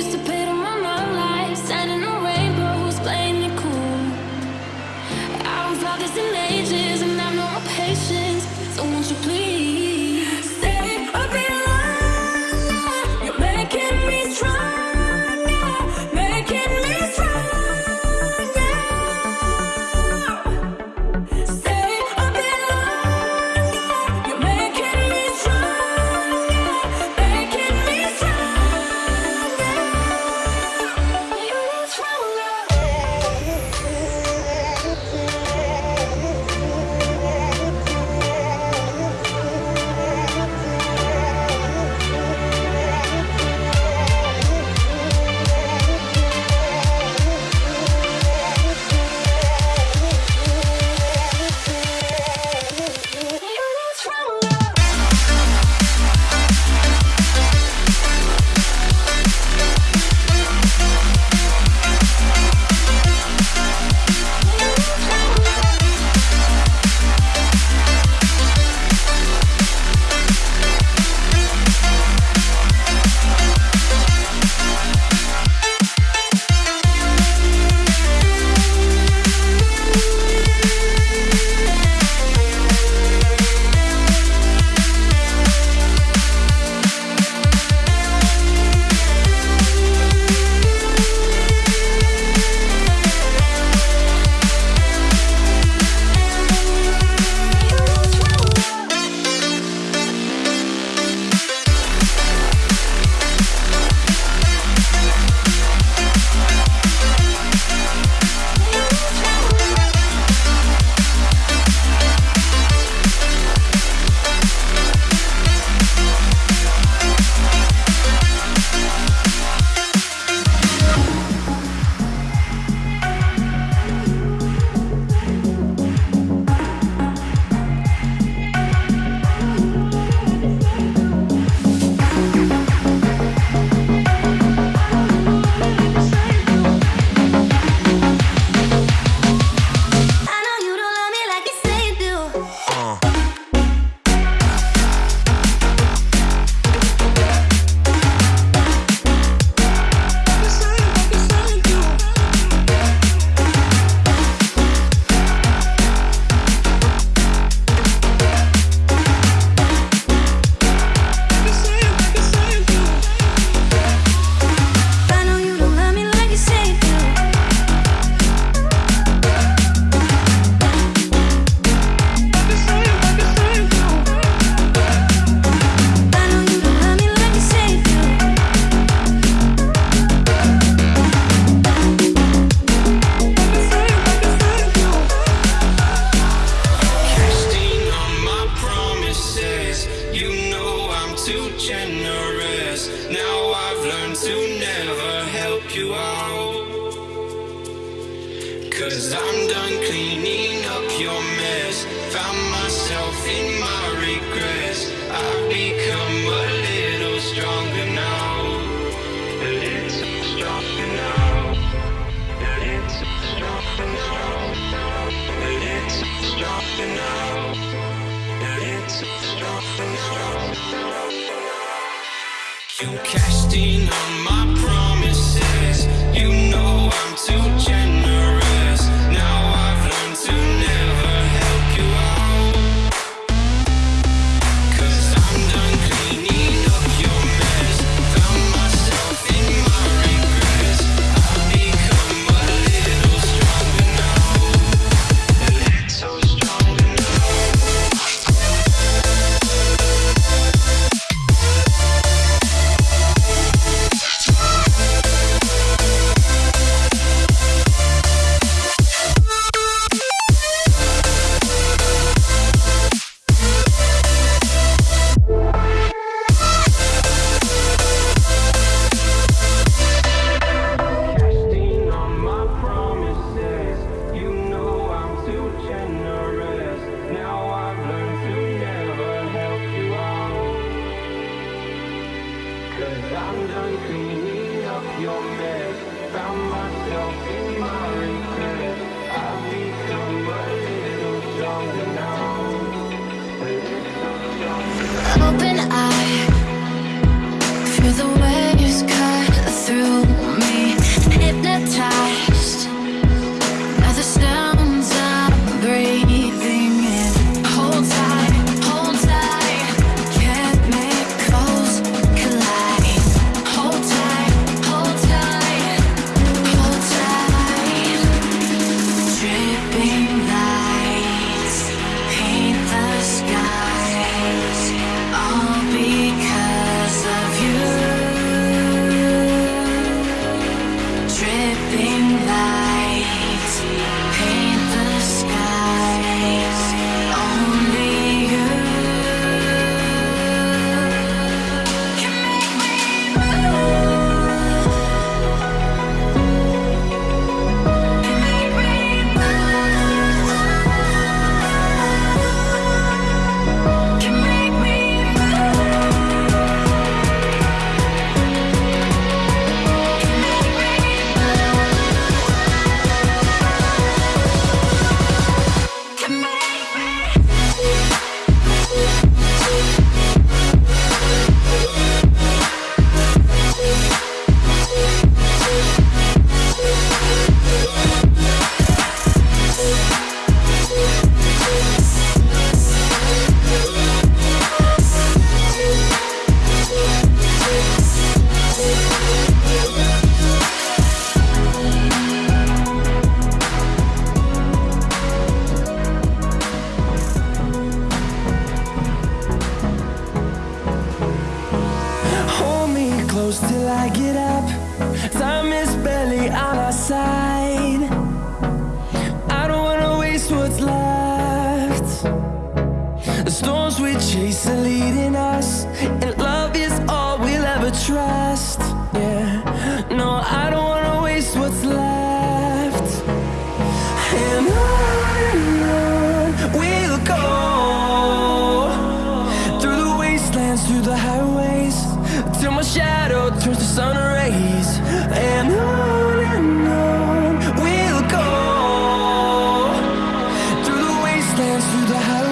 used to pay Cause I'm done cleaning up your mess. Found myself in dream chase are leading us And love is all we'll ever trust. Yeah, no, I don't wanna waste what's left. And on and on we'll go. Through the wastelands, through the highways Till my shadow turns to sun rays. And on and on we'll go. Through the wastelands, through the highways.